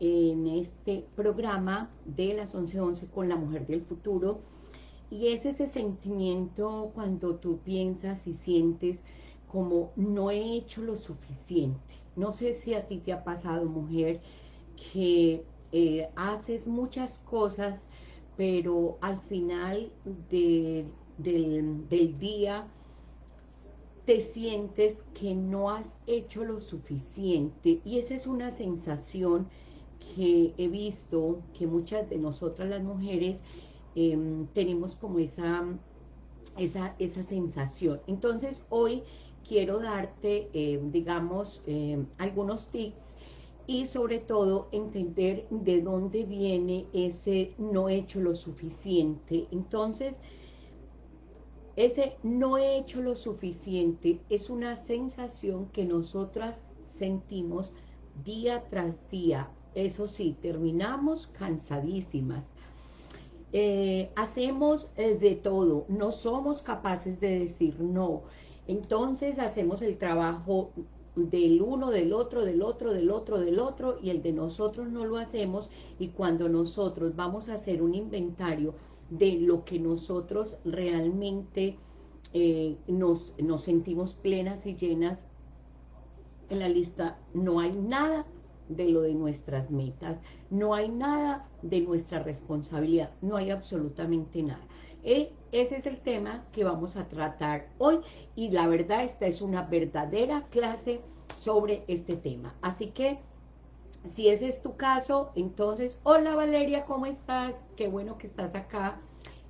en este programa de las 11.11 con la mujer del futuro y es ese sentimiento cuando tú piensas y sientes como no he hecho lo suficiente. No sé si a ti te ha pasado, mujer, que eh, haces muchas cosas, pero al final del, del día te sientes que no has hecho lo suficiente y esa es una sensación que he visto que muchas de nosotras las mujeres em, tenemos como esa, esa, esa, sensación. Entonces hoy quiero darte, em, digamos, em, algunos tips y sobre todo entender de dónde viene ese no hecho lo suficiente. Entonces, ese no he hecho lo suficiente es una sensación que nosotras sentimos día tras día. Eso sí, terminamos cansadísimas. Eh, hacemos eh, de todo, no somos capaces de decir no. Entonces hacemos el trabajo del uno, del otro, del otro, del otro, del otro, y el de nosotros no lo hacemos, y cuando nosotros vamos a hacer un inventario de lo que nosotros realmente eh, nos, nos sentimos plenas y llenas, en la lista no hay nada de lo de nuestras metas, no hay nada de nuestra responsabilidad, no hay absolutamente nada. E, ese es el tema que vamos a tratar hoy y la verdad esta es una verdadera clase sobre este tema. Así que si ese es tu caso, entonces, hola Valeria, ¿cómo estás? Qué bueno que estás acá.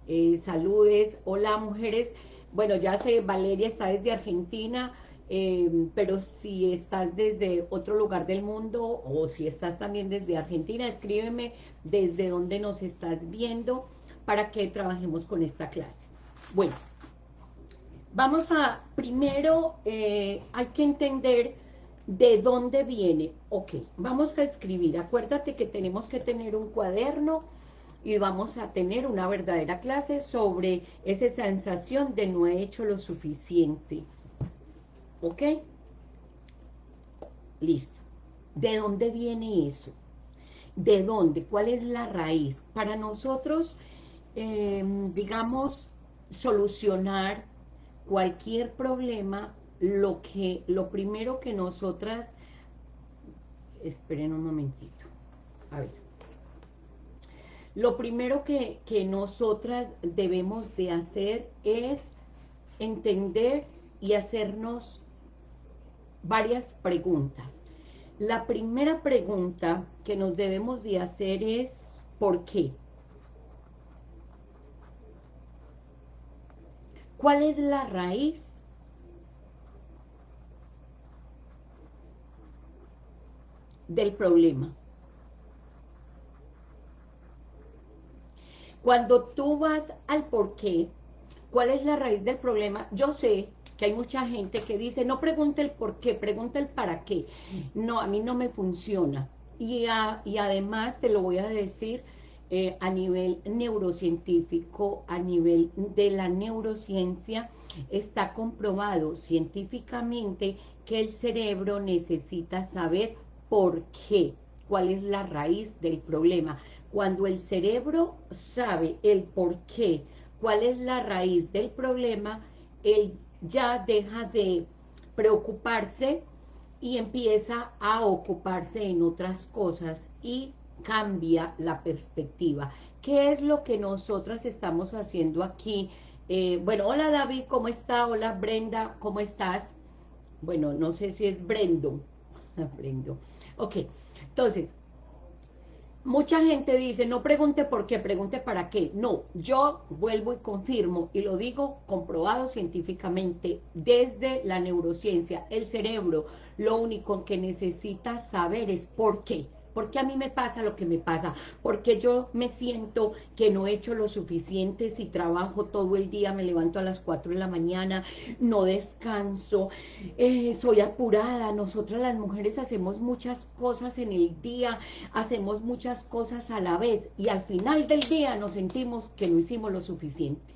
Eh, saludes, hola mujeres. Bueno, ya sé, Valeria está desde Argentina, eh, pero si estás desde otro lugar del mundo o si estás también desde Argentina, escríbeme desde dónde nos estás viendo para que trabajemos con esta clase. Bueno, vamos a, primero eh, hay que entender ¿De dónde viene? Ok, vamos a escribir. Acuérdate que tenemos que tener un cuaderno y vamos a tener una verdadera clase sobre esa sensación de no he hecho lo suficiente. ¿Ok? Listo. ¿De dónde viene eso? ¿De dónde? ¿Cuál es la raíz? Para nosotros, em, digamos, solucionar cualquier problema lo que, lo primero que nosotras, esperen un momentito, a ver, lo primero que, que nosotras debemos de hacer es entender y hacernos varias preguntas. La primera pregunta que nos debemos de hacer es, ¿por qué? ¿Cuál es la raíz del problema. Cuando tú vas al por qué, cuál es la raíz del problema, yo sé que hay mucha gente que dice, no pregunte el por qué, pregunta el para qué. No, a mí no me funciona. Y, y además te lo voy a decir eh, a nivel neurocientífico, a nivel de la neurociencia, está comprobado científicamente que el cerebro necesita saber por qué, cuál es la raíz del problema. Cuando el cerebro sabe el por qué, cuál es la raíz del problema, él ya deja de preocuparse y empieza a ocuparse en otras cosas y cambia la perspectiva. ¿Qué es lo que nosotras estamos haciendo aquí? Eh, bueno, hola David, ¿cómo está? Hola Brenda, ¿cómo estás? Bueno, no sé si es Brendo. Brendo. Ok, entonces, mucha gente dice, no pregunte por qué, pregunte para qué. No, yo vuelvo y confirmo, y lo digo comprobado científicamente, desde la neurociencia, el cerebro, lo único que necesita saber es por qué. ¿Por qué a mí me pasa lo que me pasa? Porque yo me siento que no he hecho lo suficiente si trabajo todo el día, me levanto a las 4 de la mañana, no descanso, eh, soy apurada. Nosotras las mujeres hacemos muchas cosas en el día, hacemos muchas cosas a la vez y al final del día nos sentimos que no hicimos lo suficiente.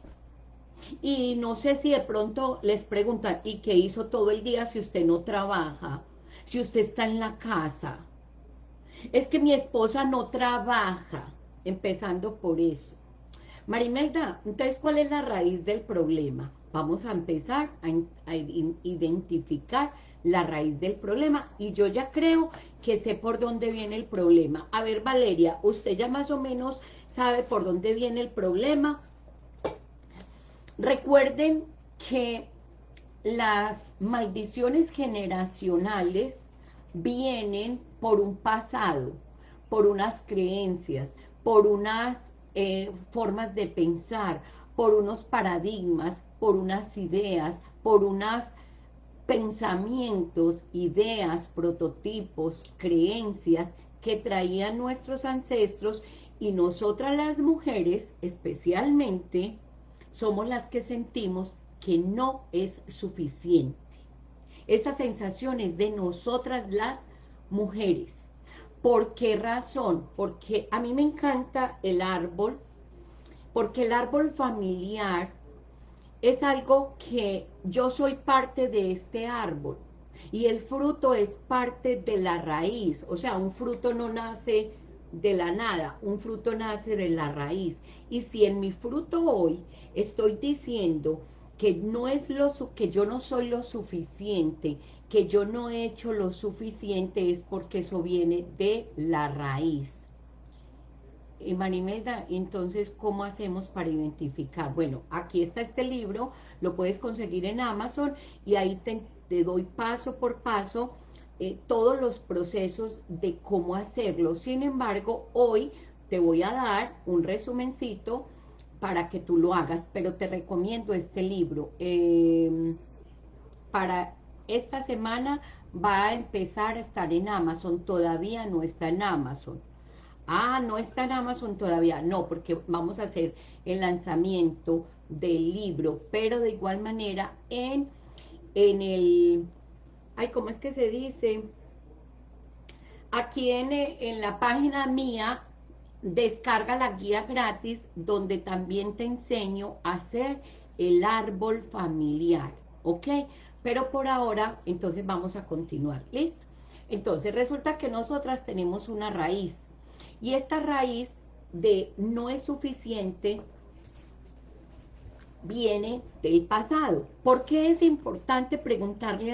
Y no sé si de pronto les preguntan, ¿y qué hizo todo el día si usted no trabaja? Si usted está en la casa, Es que mi esposa no trabaja, empezando por eso. Marimelda, entonces, ¿cuál es la raíz del problema? Vamos a empezar a, identificar la raíz del problema y yo ya creo que sé por dónde viene el problema. A ver, Valeria, usted ya más o menos sabe por dónde viene el problema. Recuerden que las maldiciones generacionales vienen por un pasado, por unas creencias, por unas eh, formas de pensar, por unos paradigmas, por unas ideas, por unos pensamientos, ideas, prototipos, creencias que traían nuestros ancestros y nosotras las mujeres especialmente somos las que sentimos que no es suficiente. Esta sensación es de nosotras las mujeres. ¿Por qué razón? Porque a mí me encanta el árbol, porque el árbol familiar es algo que yo soy parte de este árbol y el fruto es parte de la raíz, o sea, un fruto no nace de la nada, un fruto nace de la raíz. Y si en mi fruto hoy estoy diciendo que no es lo que yo no soy lo suficiente, que yo no he hecho lo suficiente, es porque eso viene de la raíz. Y Marimelda, entonces, ¿cómo hacemos para identificar? Bueno, aquí está este libro, lo puedes conseguir en Amazon y ahí te, doy paso por paso eh, todos los procesos de cómo hacerlo. Sin embargo, hoy te voy a dar un resumencito para que tú lo hagas, pero te recomiendo este libro. Em, para esta semana va a empezar a estar en Amazon, todavía no está en Amazon. Ah, no está en Amazon todavía, no, porque vamos a hacer el lanzamiento del libro, pero de igual manera en, en el ay, ¿cómo es que se dice? Aquí en, en la página mía, descarga la guía gratis, donde también te enseño a hacer el árbol familiar, ¿ok? Pero por ahora, entonces vamos a continuar, ¿listo? Entonces resulta que nosotras tenemos una raíz, y esta raíz de no es suficiente, viene del pasado. ¿Por qué es importante preguntarle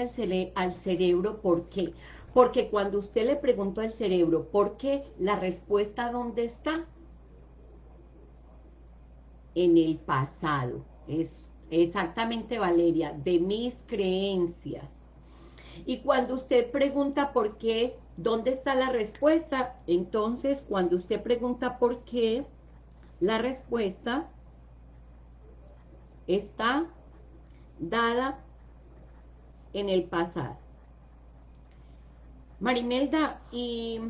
al, cerebro por qué? Porque cuando usted le preguntó al cerebro por qué, la respuesta ¿dónde está? En el pasado. Es exactamente, Valeria, de mis creencias. Y cuando usted pregunta por qué, ¿dónde está la respuesta? Entonces, cuando usted pregunta por qué, la respuesta está dada en el pasado. Marimelda, y,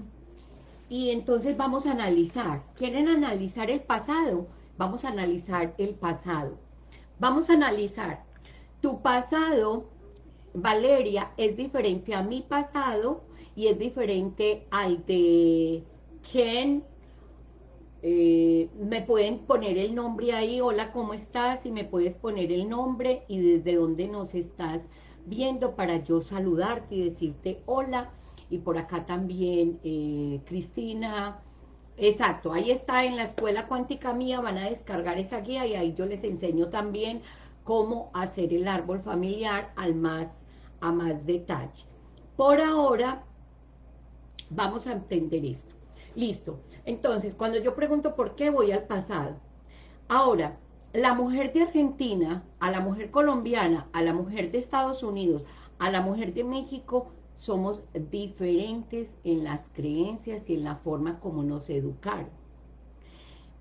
entonces vamos a analizar. ¿Quieren analizar el pasado? Vamos a analizar el pasado. Vamos a analizar. Tu pasado, Valeria, es diferente a mi pasado y es diferente al de Ken, eh, me pueden poner el nombre ahí, hola, ¿cómo estás? Y me puedes poner el nombre y desde dónde nos estás viendo para yo saludarte y decirte hola. Y por acá también, eh, Cristina, exacto, ahí está en la escuela cuántica mía, van a descargar esa guía y ahí yo les enseño también cómo hacer el árbol familiar al más, a más detalle. Por ahora, vamos a entender esto. Listo. Entonces, cuando yo pregunto por qué, voy al pasado. Ahora, la mujer de Argentina, a la mujer colombiana, a la mujer de Estados Unidos, a la mujer de México, somos diferentes en las creencias y en la forma como nos educaron.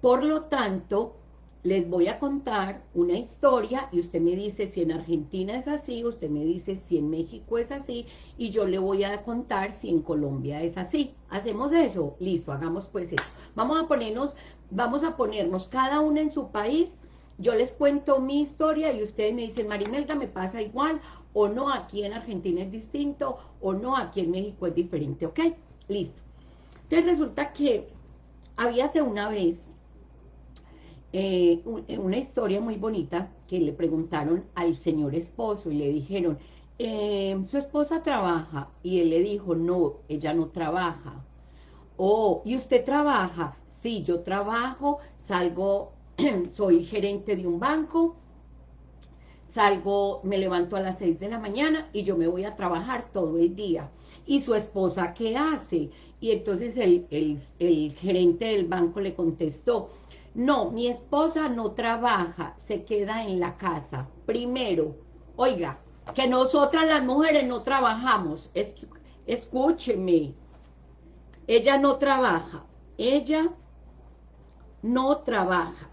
Por lo tanto, les voy a contar una historia y usted me dice si en Argentina es así, usted me dice si en México es así y yo le voy a contar si en Colombia es así. ¿Hacemos eso? Listo, hagamos pues eso. Vamos a ponernos, vamos a ponernos cada una en su país, yo les cuento mi historia y ustedes me dicen, Marimelda, me pasa igual o no, aquí en Argentina es distinto o no, aquí en México es diferente, ¿ok? Listo. Entonces resulta que había hace una vez eh, eh, una historia muy bonita que le preguntaron al señor esposo y le dijeron, eh, su esposa trabaja, y él le dijo, no, ella no trabaja. Oh, ¿y usted trabaja? Sí, yo trabajo, salgo, soy gerente de un banco, salgo, me levanto a las 6 de la mañana y yo me voy a trabajar todo el día. ¿Y su esposa qué hace? Y entonces el, el gerente del banco le contestó, no, mi esposa no trabaja, se queda en la casa. Primero, oiga, que nosotras las mujeres no trabajamos. escúcheme, ella no trabaja, ella no trabaja.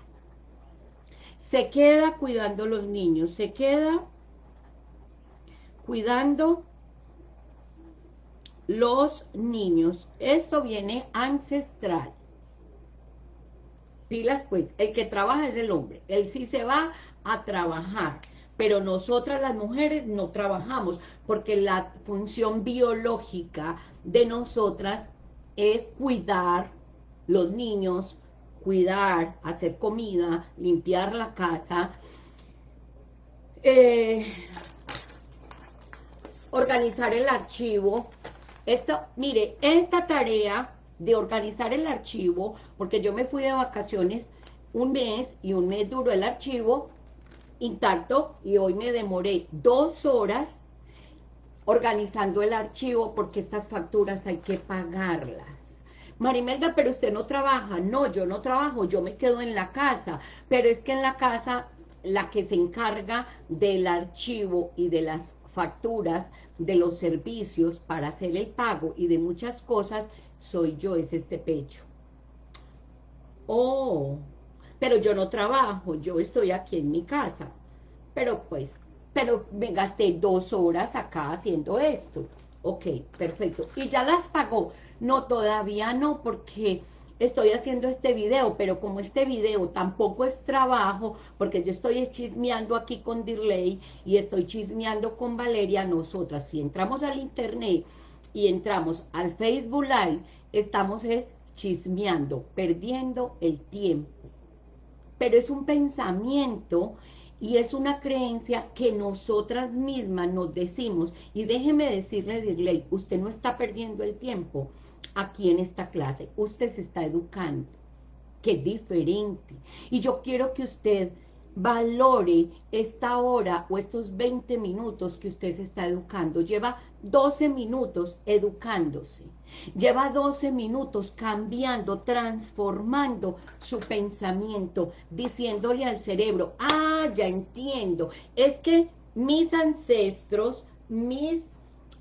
Se queda cuidando los niños, se queda cuidando los niños. Esto viene ancestral. Pilas pues, el que trabaja es el hombre. Él sí se va a trabajar. Pero nosotras las mujeres no trabajamos porque la función biológica de nosotras es cuidar los niños, cuidar, hacer comida, limpiar la casa, eh, organizar el archivo. Esto, mire, esta tarea de organizar el archivo, porque yo me fui de vacaciones un mes y un mes duró el archivo intacto y hoy me demoré dos horas organizando el archivo porque estas facturas hay que pagarlas. Marimelda, pero usted no trabaja. No, yo no trabajo, yo me quedo en la casa. Pero es que en la casa la que se encarga del archivo y de las facturas, de los servicios para hacer el pago y de muchas cosas, soy yo, es este pecho. Oh, pero yo no trabajo, yo estoy aquí en mi casa. Pero pues, pero me gasté dos horas acá haciendo esto. Ok, perfecto. ¿Y ya las pagó? No, todavía no, porque estoy haciendo este video, pero como este video tampoco es trabajo, porque yo estoy chismeando aquí con Dirley y estoy chismeando con Valeria, nosotras, si entramos al internet y entramos al Facebook Live, estamos es chismeando, perdiendo el tiempo. Pero es un pensamiento y es una creencia que nosotras mismas nos decimos. Y déjeme decirle, Dirley, usted no está perdiendo el tiempo aquí en esta clase. Usted se está educando, que diferente. Y yo quiero que usted valore esta hora o estos 20 minutos que usted se está educando. Lleva 12 minutos educándose. Lleva 12 minutos cambiando, transformando su pensamiento, diciéndole al cerebro, ah, ya entiendo, es que mis ancestros, mis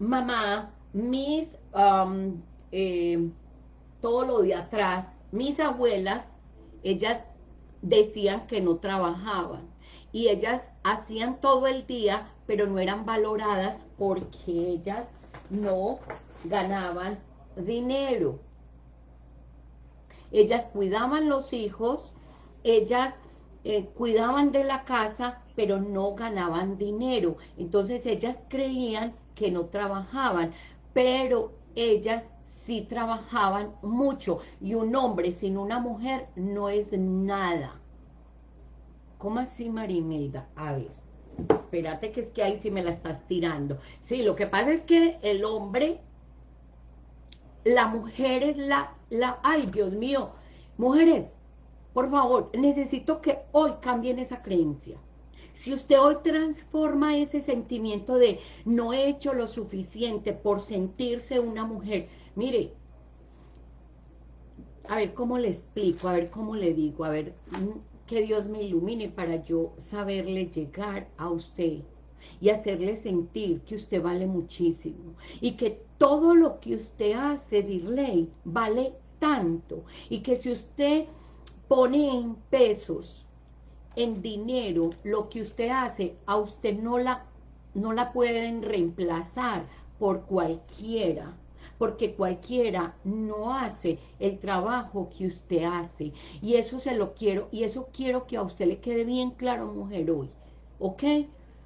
mamá, mis, um, eh, todo lo de atrás, mis abuelas, ellas decían que no trabajaban y ellas hacían todo el día, pero no eran valoradas porque ellas no ganaban dinero. Ellas cuidaban los hijos, ellas eh, cuidaban de la casa, pero no ganaban dinero. Entonces ellas creían que no trabajaban, pero ellas sí trabajaban mucho. Y un hombre sin una mujer no es nada. ¿Cómo así, Marimelda? A ver, espérate que es que ahí sí me la estás tirando. Sí, lo que pasa es que el hombre la mujer es la, la, ay Dios mío, mujeres, por favor, necesito que hoy cambien esa creencia. Si usted hoy transforma ese sentimiento de no he hecho lo suficiente por sentirse una mujer, mire, a ver cómo le explico, a ver cómo le digo, a ver, mm, que Dios me ilumine para yo saberle llegar a usted y hacerle sentir que usted vale muchísimo y que todo lo que usted hace, Dirley, vale tanto y que si usted pone en pesos, en dinero, lo que usted hace, a usted no la, no la pueden reemplazar por cualquiera, porque cualquiera no hace el trabajo que usted hace, y eso se lo quiero, y eso quiero que a usted le quede bien claro, mujer, hoy, ¿ok?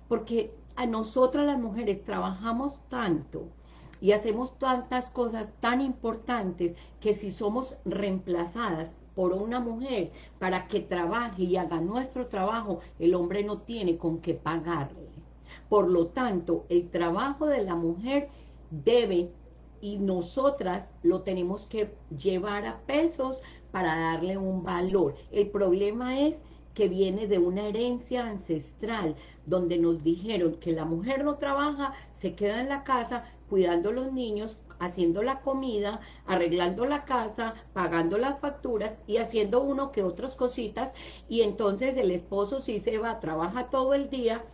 Porque a nosotras las mujeres trabajamos tanto, y hacemos tantas cosas tan importantes que si somos reemplazadas por una mujer para que trabaje y haga nuestro trabajo, el hombre no tiene con qué pagarle. Por lo tanto, el trabajo de la mujer debe y nosotras lo tenemos que llevar a pesos para darle un valor. El problema es que viene de una herencia ancestral, donde nos dijeron que la mujer no trabaja, se queda en la casa cuidando a los niños, haciendo la comida, arreglando la casa, pagando las facturas y haciendo uno que otras cositas, y entonces el esposo sí se va, trabaja todo el día,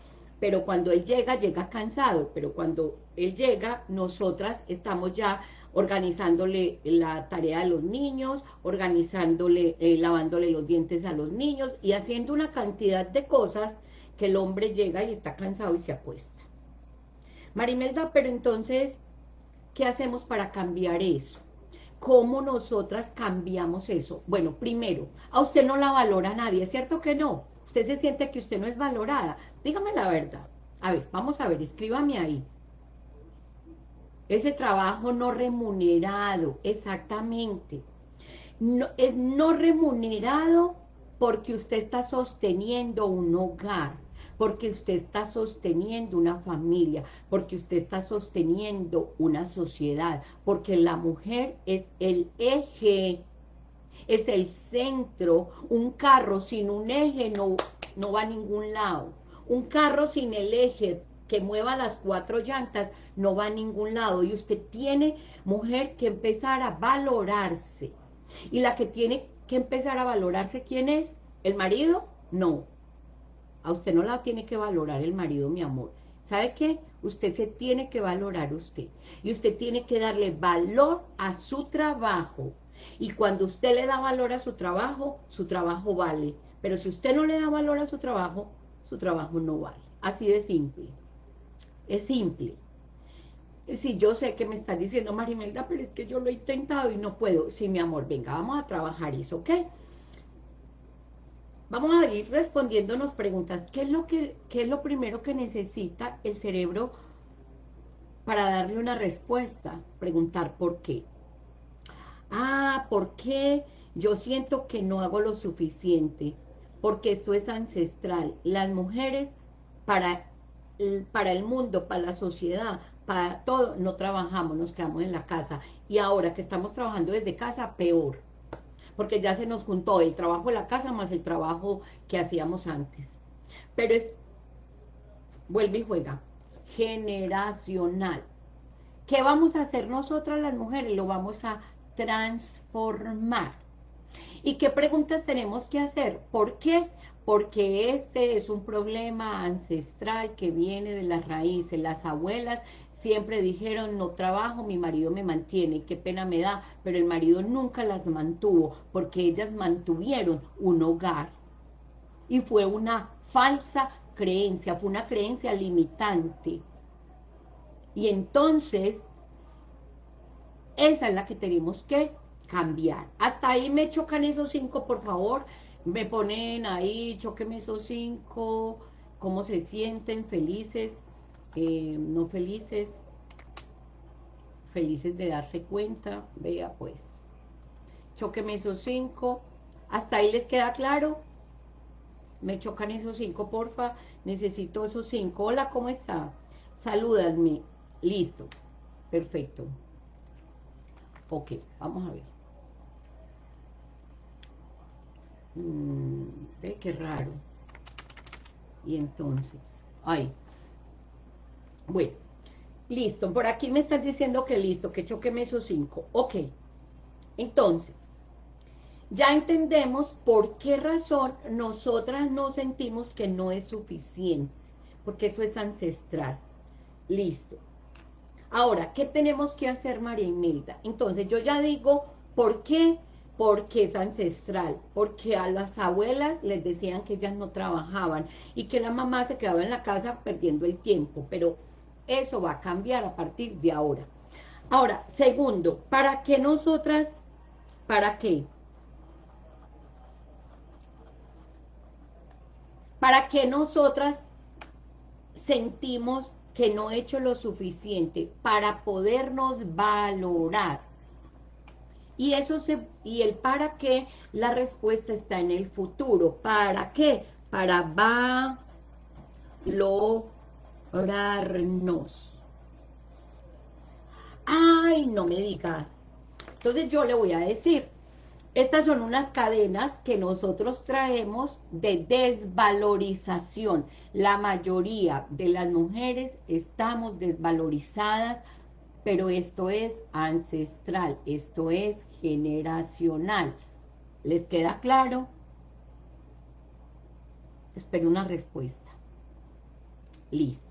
pero cuando él llega, llega cansado, pero cuando él llega, nosotras estamos ya organizándole la tarea de los niños, organizándole, eh, lavándole los dientes a los niños y haciendo una cantidad de cosas que el hombre llega y está cansado y se acuesta. Marimelda, pero entonces, ¿qué hacemos para cambiar eso? ¿Cómo nosotras cambiamos eso? Bueno, primero, a usted no la valora nadie, ¿es cierto que no? Usted se siente que usted no es valorada. Dígame la verdad. A ver, vamos a ver, escríbame ahí. Ese trabajo no remunerado, exactamente. No, es no remunerado porque usted está sosteniendo un hogar, porque usted está sosteniendo una familia, porque usted está sosteniendo una sociedad, porque la mujer es el eje, es el centro, un carro sin un eje no, no va a ningún lado, un carro sin el eje que mueva las cuatro llantas no va a ningún lado y usted tiene, mujer, que empezar a valorarse. Y la que tiene que empezar a valorarse, ¿quién es? ¿El marido? No. A usted no la tiene que valorar el marido, mi amor. ¿Sabe qué? Usted se tiene que valorar usted. Y usted tiene que darle valor a su trabajo. Y cuando usted le da valor a su trabajo, su trabajo vale. Pero si usted no le da valor a su trabajo, su trabajo no vale. Así de simple. Es simple. Sí, yo sé que me estás diciendo, Marimelda, pero es que yo lo he intentado y no puedo. Sí, mi amor, venga, vamos a trabajar eso, ¿ok? Vamos a ir respondiéndonos preguntas. ¿Qué es lo, que, qué es lo primero que necesita el cerebro para darle una respuesta? Preguntar por qué. Ah, ¿por qué yo siento que no hago lo suficiente? Porque esto es ancestral. Las mujeres, para para el mundo, para la sociedad, para todo, no trabajamos, nos quedamos en la casa. Y ahora que estamos trabajando desde casa, peor. Porque ya se nos juntó el trabajo de la casa más el trabajo que hacíamos antes. Pero es, vuelve y juega, generacional. ¿Qué vamos a hacer nosotras las mujeres? Lo vamos a transformar. ¿Y qué preguntas tenemos que hacer? ¿Por qué? Porque este es un problema ancestral que viene de las raíces. Las abuelas siempre dijeron, no trabajo, mi marido me mantiene, qué pena me da, pero el marido nunca las mantuvo, porque ellas mantuvieron un hogar. Y fue una falsa creencia, fue una creencia limitante. Y entonces, esa es la que tenemos que cambiar. Hasta ahí me chocan esos cinco, por favor. Me ponen ahí, choqueme esos cinco, cómo se sienten, felices, eh, no felices, felices de darse cuenta, vea pues, choqueme esos cinco, hasta ahí les queda claro, me chocan esos cinco, porfa, necesito esos cinco, hola, ¿cómo está? Salúdanme, listo, perfecto, ok, vamos a ver. Mm, ve qué raro. Y entonces, ay, bueno, listo, por aquí me están diciendo que listo, que choqueme esos cinco, ok, entonces, ya entendemos por qué razón nosotras no sentimos que no es suficiente, porque eso es ancestral, listo. Ahora, ¿qué tenemos que hacer, María Imelda? Entonces, yo ya digo, ¿por qué porque es ancestral, porque a las abuelas les decían que ellas no trabajaban y que la mamá se quedaba en la casa perdiendo el tiempo, pero eso va a cambiar a partir de ahora. Ahora, segundo, ¿para qué nosotras, para qué? ¿Para qué nosotras sentimos que no he hecho lo suficiente para podernos valorar? Y eso se y el para qué, la respuesta está en el futuro. ¿Para qué? Para Ay, no me digas. Entonces yo le voy a decir, estas son unas cadenas que nosotros traemos de desvalorización. La mayoría de las mujeres estamos desvalorizadas, pero esto es ancestral, esto es generacional. ¿Les queda claro? Espero una respuesta. Listo.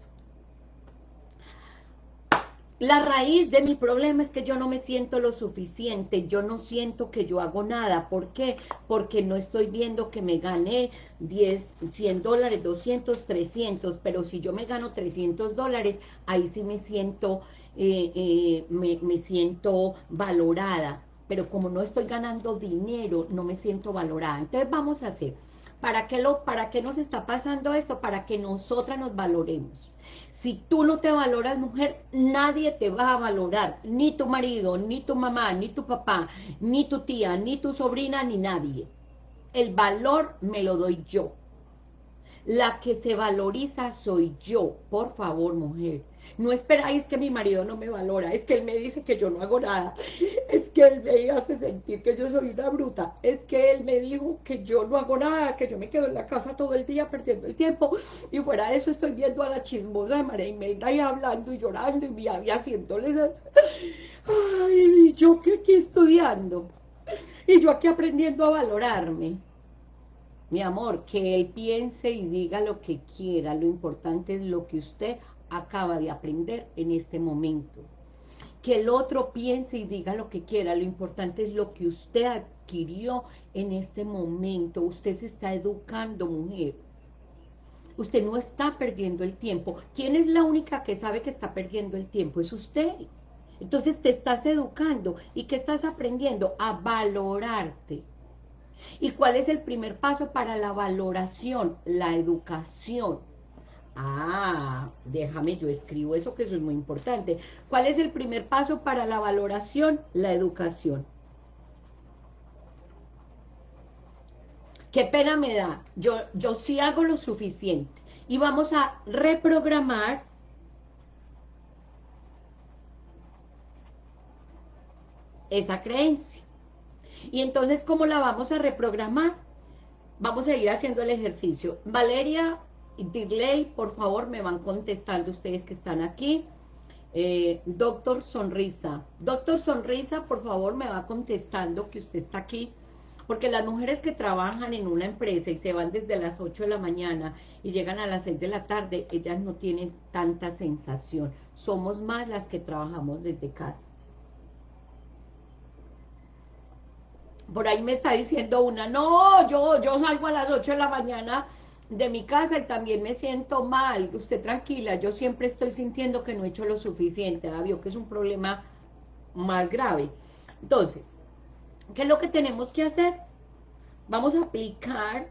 La raíz de mi problema es que yo no me siento lo suficiente, yo no siento que yo hago nada. ¿Por qué? Porque no estoy viendo que me gané 10, 100 dólares, 200, 300, pero si yo me gano 300 dólares, ahí sí me siento, eh, eh, me, me siento valorada. Pero como no estoy ganando dinero, no me siento valorada. Entonces vamos a hacer, ¿para qué, lo, ¿para qué nos está pasando esto? Para que nosotras nos valoremos. Si tú no te valoras, mujer, nadie te va a valorar, ni tu marido, ni tu mamá, ni tu papá, ni tu tía, ni tu sobrina, ni nadie. El valor me lo doy yo. La que se valoriza soy yo, por favor, mujer. No esperáis que mi marido no me valora, es que él me dice que yo no hago nada, es que él me hace sentir que yo soy una bruta, es que él me dijo que yo no hago nada, que yo me quedo en la casa todo el día perdiendo el tiempo, y fuera de eso estoy viendo a la chismosa de María Imelda y hablando y llorando y, y haciéndoles eso. Ay, y yo que aquí estudiando, y yo aquí aprendiendo a valorarme. Mi amor, que él piense y diga lo que quiera, lo importante es lo que usted acaba de aprender en este momento. Que el otro piense y diga lo que quiera, lo importante es lo que usted adquirió en este momento. Usted se está educando, mujer. Usted no está perdiendo el tiempo. ¿Quién es la única que sabe que está perdiendo el tiempo? Es usted. Entonces te estás educando. ¿Y qué estás aprendiendo? A valorarte. ¿Y cuál es el primer paso para la valoración? La educación Ah, déjame, yo escribo eso que eso es muy importante. ¿Cuál es el primer paso para la valoración? La educación. Qué pena me da. Yo, yo sí hago lo suficiente. Y vamos a reprogramar esa creencia. Y entonces, ¿cómo la vamos a reprogramar? Vamos a ir haciendo el ejercicio. Valeria Dirley, por favor, me van contestando ustedes que están aquí. Eh, doctor Sonrisa. Doctor Sonrisa, por favor, me va contestando que usted está aquí. Porque las mujeres que trabajan en una empresa y se van desde las 8 de la mañana y llegan a las 6 de la tarde, ellas no tienen tanta sensación. Somos más las que trabajamos desde casa. Por ahí me está diciendo una, no, yo, yo salgo a las 8 de la mañana de mi casa y también me siento mal, usted tranquila, yo siempre estoy sintiendo que no he hecho lo suficiente, ¿ah? que es un problema más grave. Entonces, ¿qué es lo que tenemos que hacer? Vamos a aplicar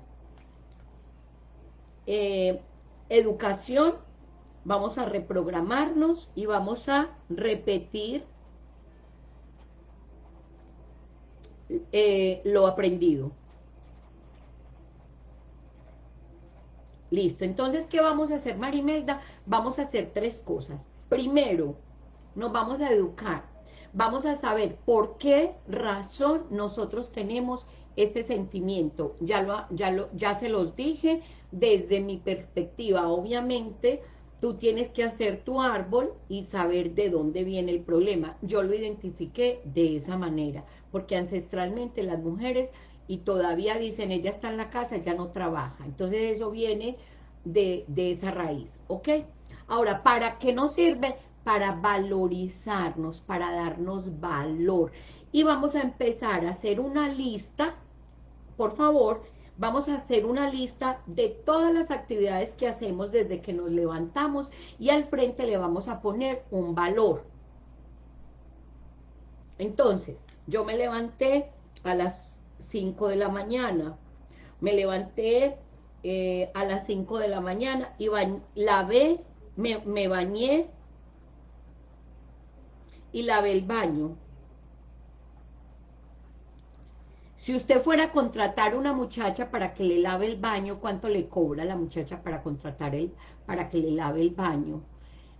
eh, educación, vamos a reprogramarnos y vamos a repetir eh, lo aprendido. Listo, entonces, ¿qué vamos a hacer, Marimelda? Vamos a hacer tres cosas. Primero, nos vamos a educar. Vamos a saber por qué razón nosotros tenemos este sentimiento. Ya, lo, ya, lo, ya se los dije desde mi perspectiva. Obviamente, tú tienes que hacer tu árbol y saber de dónde viene el problema. Yo lo identifiqué de esa manera, porque ancestralmente las mujeres y todavía dicen, ella está en la casa, ya no trabaja. Entonces eso viene de, esa raíz, ¿ok? Ahora, ¿para qué nos sirve? Para valorizarnos, para darnos valor. Y vamos a empezar a hacer una lista, por favor, vamos a hacer una lista de todas las actividades que hacemos desde que nos levantamos y al frente le vamos a poner un valor. Entonces, yo me levanté a las 5 de la mañana. Me levanté eh, a las 5 de la mañana y lavé, me, me bañé y lavé el baño. Si usted fuera a contratar una muchacha para que le lave el baño, ¿cuánto le cobra la muchacha para contratar él, para que le lave el baño?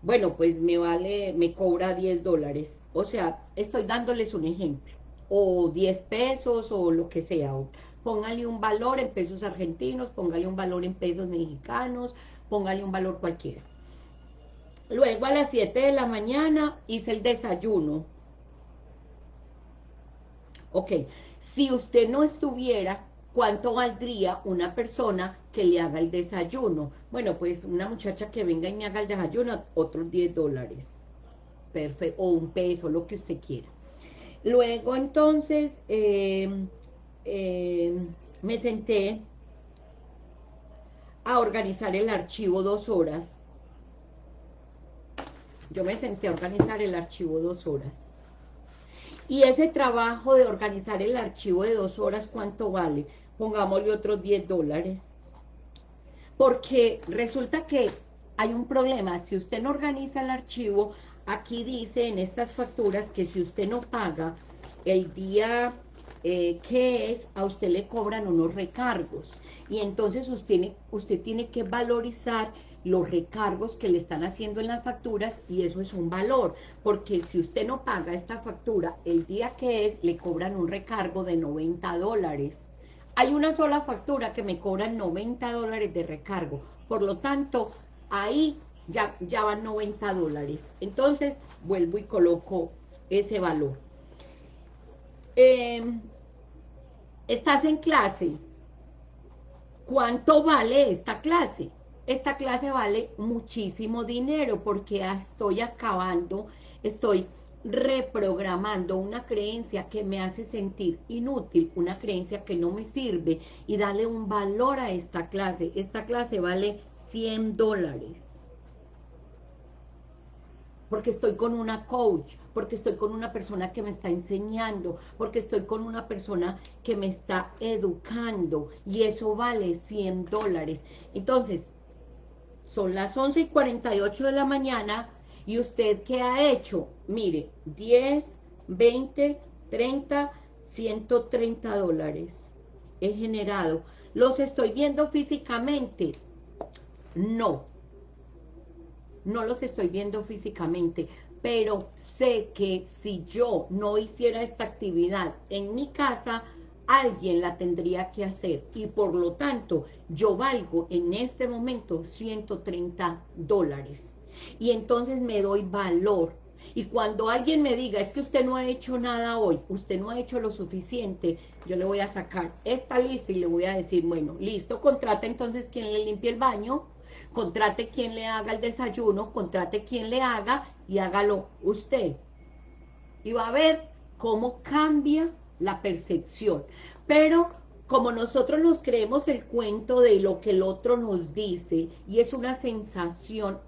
bueno, pues me vale, me cobra 10 dólares. O sea, estoy dándoles un ejemplo. O 10 pesos o lo que sea. póngale un valor en pesos argentinos, póngale un valor en pesos mexicanos, póngale un valor cualquiera. Luego a las 7 de la mañana hice el desayuno. Ok, si usted no estuviera, ¿cuánto valdría una persona que le haga el desayuno? Bueno, pues una muchacha que venga y me haga el desayuno, otros 10 dólares. Perfecto, o un peso, lo que usted quiera. Luego entonces eh, eh, me senté a organizar el archivo dos horas. Yo me senté a organizar el archivo dos horas. Y ese trabajo de organizar el archivo de dos horas, ¿cuánto vale? Pongámosle otros 10 dólares. Porque resulta que hay un problema. Si usted no organiza el archivo, aquí dice en estas facturas que si usted no paga el día eh, que es, a usted le cobran unos recargos y entonces usted, usted tiene que valorizar los recargos que le están haciendo en las facturas y eso es un valor, porque si usted no paga esta factura el día que es, le cobran un recargo de 90 dólares. Hay una sola factura que me cobran 90 dólares de recargo, por lo tanto, ahí ya, ya van 90 dólares. Entonces, vuelvo y coloco ese valor. Em, estás en clase, ¿Cuánto vale esta clase? Esta clase vale muchísimo dinero porque estoy acabando, estoy reprogramando una creencia que me hace sentir inútil, una creencia que no me sirve y darle un valor a esta clase. Esta clase vale 100 dólares porque estoy con una coach, porque estoy con una persona que me está enseñando, porque estoy con una persona que me está educando, y eso vale 100 dólares. Entonces, son las 11 y 48 de la mañana, y usted, ¿qué ha hecho? Mire, 10, 20, 30, 130 dólares he generado. ¿Los estoy viendo físicamente? No no los estoy viendo físicamente, pero sé que si yo no hiciera esta actividad en mi casa, alguien la tendría que hacer. Y por lo tanto yo valgo en este momento 130 dólares. Y entonces me doy valor. Y cuando alguien me diga, es que usted no ha hecho nada hoy, usted no ha hecho lo suficiente, yo le voy a sacar esta lista y le voy a decir, bueno, listo, contrata entonces quien le limpie el baño, contrate quien le haga el desayuno, contrate quien le haga y hágalo usted. Y va a ver cómo cambia la percepción. Pero como nosotros nos creemos el cuento de lo que el otro nos dice, y es una sensación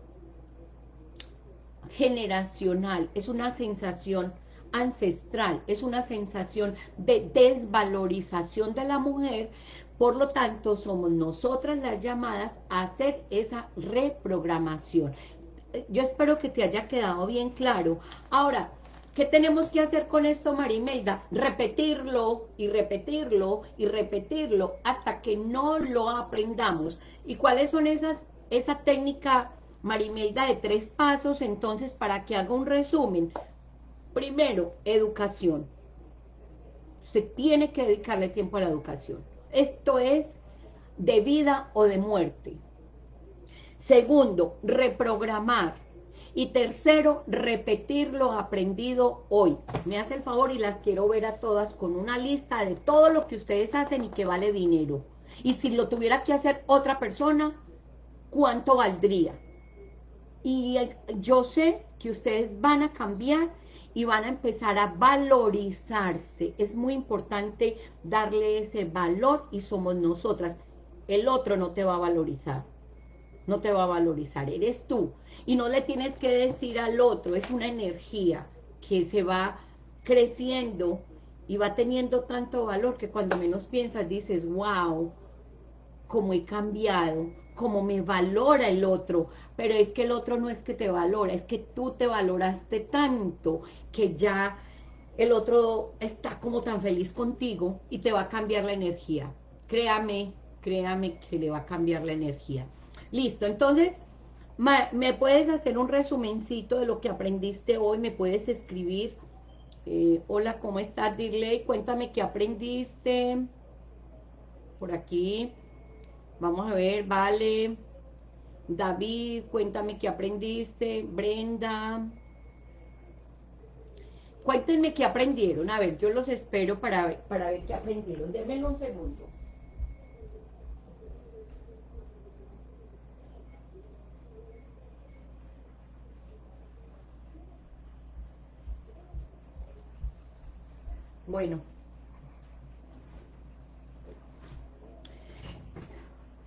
generacional, es una sensación ancestral, es una sensación de desvalorización de la mujer, por lo tanto, somos nosotras las llamadas a hacer esa reprogramación. Yo espero que te haya quedado bien claro. Ahora, ¿qué tenemos que hacer con esto, Marimelda? Repetirlo y repetirlo y repetirlo hasta que no lo aprendamos. ¿Y cuáles son esas, esa técnica, Marimelda, de tres pasos? Entonces, para que haga un resumen. Primero, educación. Usted tiene que dedicarle tiempo a la educación. Esto es de vida o de muerte. Segundo, reprogramar. Y tercero, repetir lo aprendido hoy. Me hace el favor y las quiero ver a todas con una lista de todo lo que ustedes hacen y que vale dinero. Y si lo tuviera que hacer otra persona, ¿cuánto valdría? Y yo sé que ustedes van a cambiar y van a empezar a valorizarse. Es muy importante darle ese valor y somos nosotras. El otro no te va a valorizar, no te va a valorizar, eres tú. Y no le tienes que decir al otro, es una energía que se va creciendo y va teniendo tanto valor que cuando menos piensas dices, wow, cómo he cambiado, cómo me valora el otro, pero es que el otro no es que te valora, es que tú te valoraste tanto que ya el otro está como tan feliz contigo y te va a cambiar la energía. Créame, créame que le va a cambiar la energía. Listo, entonces, ¿Me puedes hacer un resumencito de lo que aprendiste hoy? ¿Me puedes escribir? Eh, hola, ¿cómo estás, Dirley? Cuéntame qué aprendiste. Por aquí. Vamos a ver, vale. David, cuéntame qué aprendiste. Brenda. Cuéntenme qué aprendieron. A ver, yo los espero para, para ver qué aprendieron. Denme un segundo. Bueno.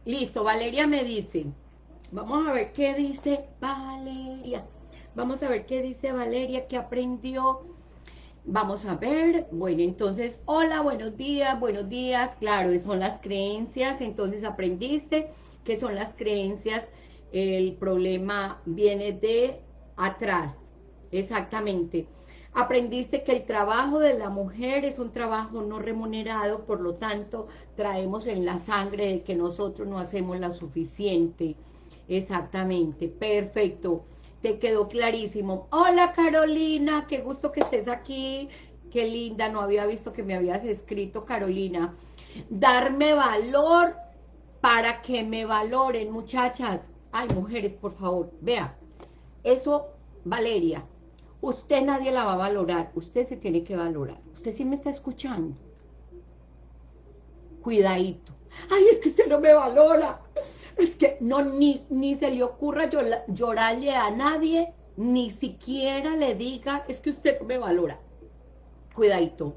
Listo, Valeria me dice. Vamos a ver qué dice Valeria. Vamos a ver qué dice Valeria, qué aprendió. Vamos a ver, bueno, entonces, hola, buenos días, buenos días, claro, son las creencias, entonces aprendiste que son las creencias, el problema viene de atrás, exactamente. Aprendiste que el trabajo de la mujer es un trabajo no remunerado, por lo tanto, traemos en la sangre de que nosotros no hacemos la suficiente. Exactamente, perfecto. Te quedó clarísimo. Hola Carolina, qué gusto que estés aquí. Qué linda, no había visto que me habías escrito, Carolina. Darme valor para que me valoren, muchachas. Ay, mujeres, por favor, vea. Eso, Valeria, Usted nadie la va a valorar, usted se tiene que valorar. Usted sí me está escuchando. Cuidadito. Ay, es que usted no me valora. Es que no, ni, ni se le ocurra llorarle a nadie, ni siquiera le diga, es que usted no me valora. Cuidadito.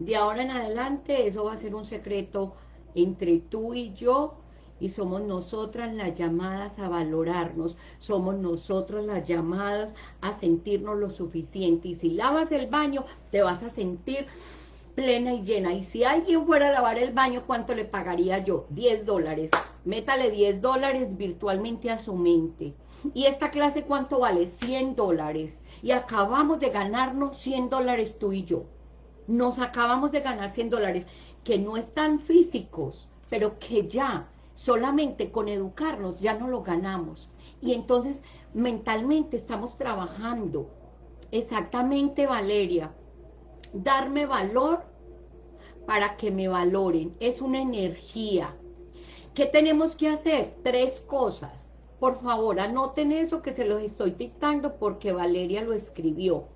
De ahora en adelante, eso va a ser un secreto entre tú y yo, y somos nosotras las llamadas a valorarnos, somos nosotros las llamadas a sentirnos lo suficiente, y si lavas el baño, te vas a sentir plena y llena, y si alguien fuera a lavar el baño, ¿cuánto le pagaría yo? 10 dólares, métale 10 dólares virtualmente a su mente, y esta clase ¿cuánto vale? 100 dólares, y acabamos de ganarnos 100 dólares tú y yo, nos acabamos de ganar 100 dólares, que no están físicos, pero que ya solamente con educarnos ya no lo ganamos. Y entonces mentalmente estamos trabajando. Exactamente, Valeria. Darme valor para que me valoren. Es una energía. ¿Qué tenemos que hacer? Tres cosas. Por favor, anoten eso que se los estoy dictando porque Valeria lo escribió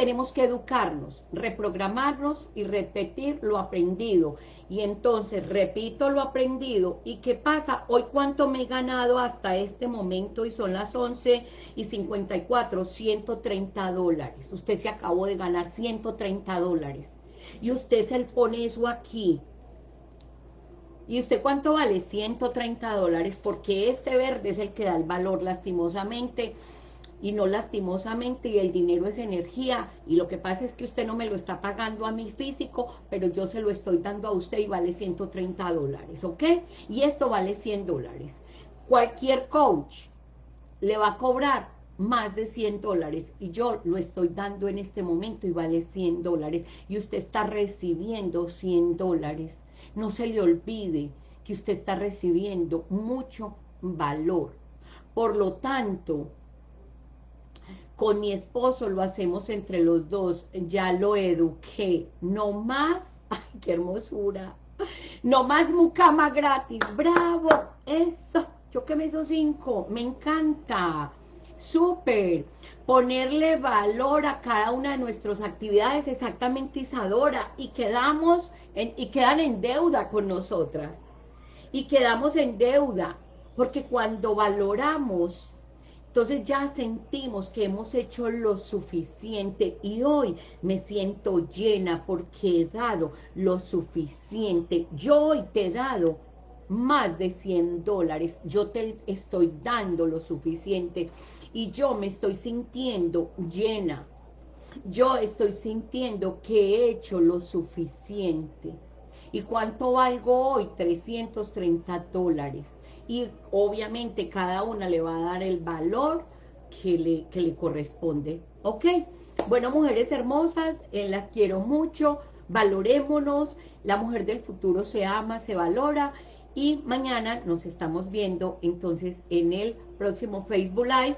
tenemos que educarnos, reprogramarnos y repetir lo aprendido. Y entonces repito lo aprendido. ¿Y qué pasa? Hoy cuánto me he ganado hasta este momento y son las 11 y 54, 130 dólares. Usted se acabó de ganar 130 dólares. Y usted se pone eso aquí. ¿Y usted cuánto vale? 130 dólares, porque este verde es el que da el valor lastimosamente y no lastimosamente y el dinero es energía y lo que pasa es que usted no me lo está pagando a mi físico, pero yo se lo estoy dando a usted y vale 130 dólares, ¿ok? Y esto vale 100 dólares. Cualquier coach le va a cobrar más de 100 dólares y yo lo estoy dando en este momento y vale 100 dólares y usted está recibiendo 100 dólares. No se le olvide que usted está recibiendo mucho valor. Por lo tanto, con mi esposo lo hacemos entre los dos, ya lo eduqué, no más, ay, qué hermosura, no más mucama gratis, bravo, eso, yo que me hizo cinco, me encanta, súper, ponerle valor a cada una de nuestras actividades, exactamente Isadora, y quedamos, en, y quedan en deuda con nosotras, y quedamos en deuda, porque cuando valoramos entonces ya sentimos que hemos hecho lo suficiente y hoy me siento llena porque he dado lo suficiente. Yo hoy te he dado más de 100 dólares, yo te estoy dando lo suficiente y yo me estoy sintiendo llena. Yo estoy sintiendo que he hecho lo suficiente. ¿Y cuánto valgo hoy? 330 dólares y obviamente cada una le va a dar el valor que le, que le corresponde, ¿ok? Bueno, mujeres hermosas, eh, las quiero mucho, valorémonos, la mujer del futuro se ama, se valora, y mañana nos estamos viendo entonces en el próximo Facebook Live.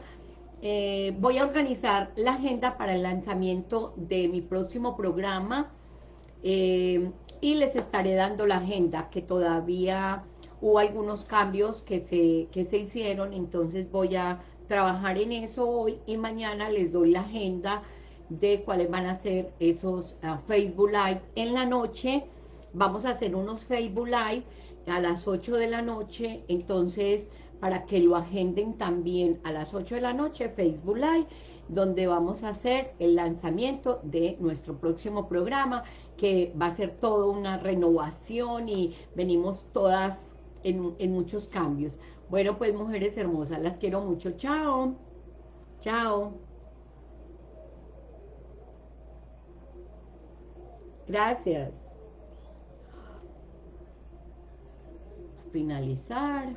Eh, voy a organizar la agenda para el lanzamiento de mi próximo programa eh, y les estaré dando la agenda que todavía hubo algunos cambios que se, que se hicieron, entonces voy a trabajar en eso hoy y mañana les doy la agenda de cuáles van a ser esos ah, Facebook Live. En la noche vamos a hacer unos Facebook Live a las 8 de la noche, entonces para que lo agenden también a las 8 de la noche, Facebook Live, donde vamos a hacer el lanzamiento de nuestro próximo programa, que va a ser toda una renovación y venimos todas en, en muchos cambios. Bueno, pues mujeres hermosas, las quiero mucho. Chao. Chao. Gracias. Finalizar.